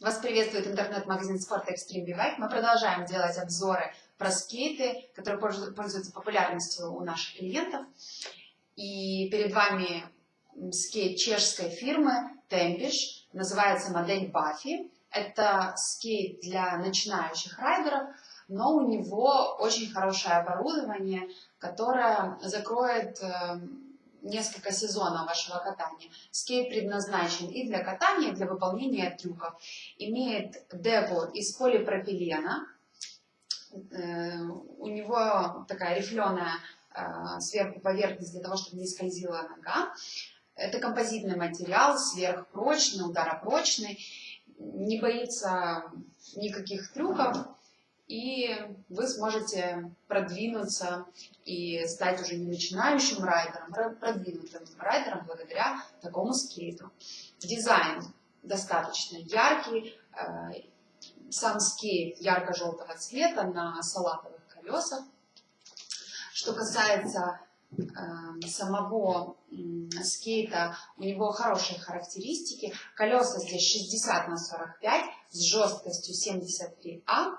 Вас приветствует интернет-магазин Sport Extreme Bike. Мы продолжаем делать обзоры про скейты, которые пользуются популярностью у наших клиентов. И перед вами скейт чешской фирмы Tempish, называется модель Buffy. Это скейт для начинающих райдеров, но у него очень хорошее оборудование, которое закроет эм, несколько сезонов вашего катания. Скейт предназначен и для катания, и для выполнения трюков. Имеет депо из полипропилена. Э, у него такая рифленая э, сверху поверхность для того, чтобы не скользила нога. Это композитный материал, сверхпрочный, ударопрочный, не боится никаких трюков и вы сможете продвинуться и стать уже не начинающим райдером, а продвинутым райдером благодаря такому скейту. Дизайн достаточно яркий, э, сам скейт ярко-желтого цвета на салатовых колесах. Что касается э, самого скейта, у него хорошие характеристики. Колеса здесь 60 на 45 с жесткостью 73А.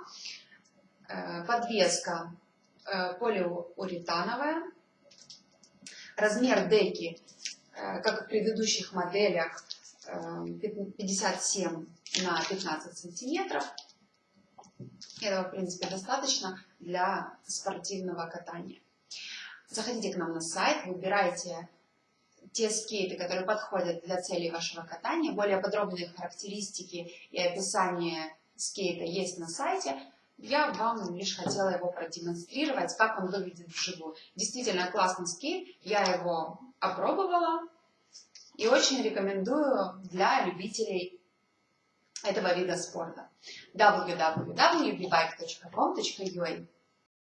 Э, подвеска э, полиуретановая, размер деки, э, как в предыдущих моделях, 57 на 15 сантиметров. Этого, в принципе, достаточно для спортивного катания. Заходите к нам на сайт, выбирайте те скейты, которые подходят для целей вашего катания. Более подробные характеристики и описание скейта есть на сайте. Я вам лишь хотела его продемонстрировать, как он выглядит вживую. Действительно классный скейт, я его опробовала и очень рекомендую для любителей этого вида спорта. www.bike.com.ua